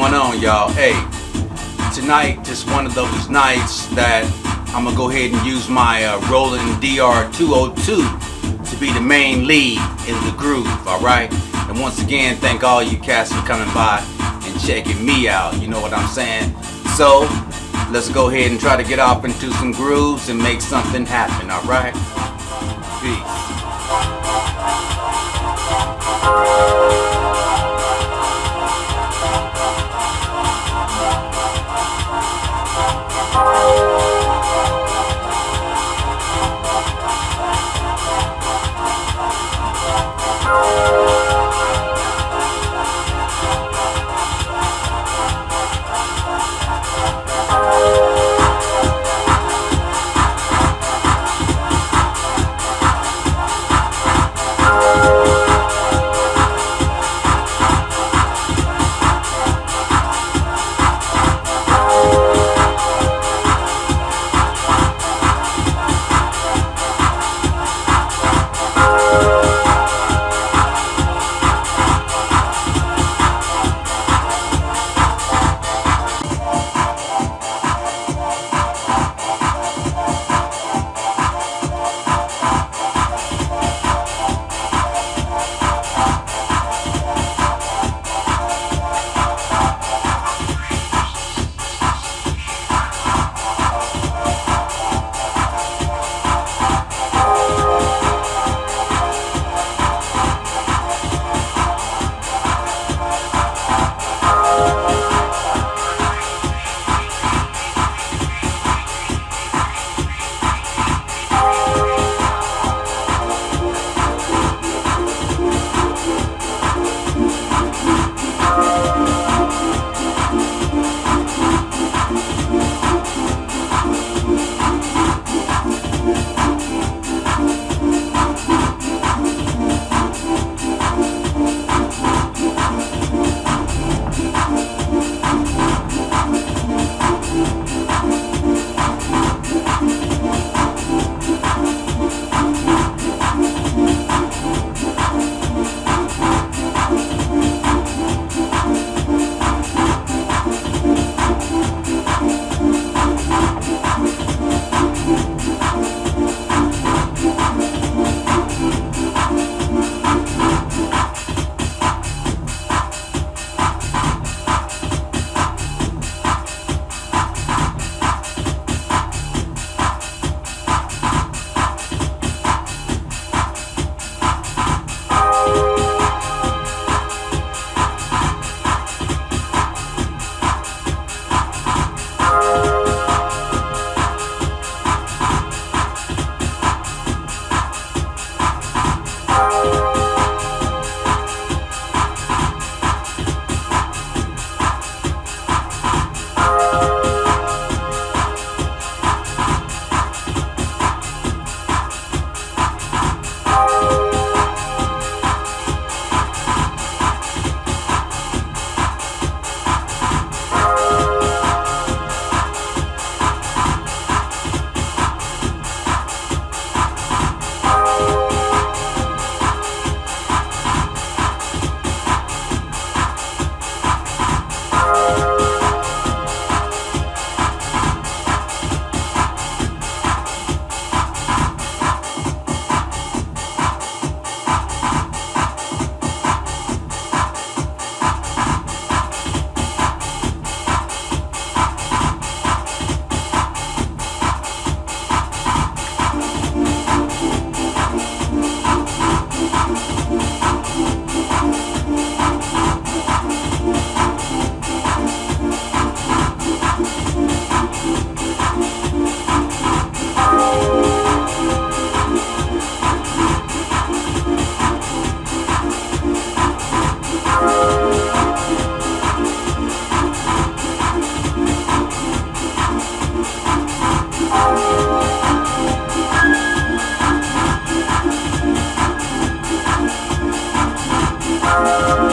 going on, y'all? Hey, tonight just one of those nights that I'm gonna go ahead and use my uh, Roland DR202 to be the main lead in the groove, alright? And once again, thank all you cats for coming by and checking me out, you know what I'm saying? So, let's go ahead and try to get off into some grooves and make something happen, alright? Peace. Oh. Thank you.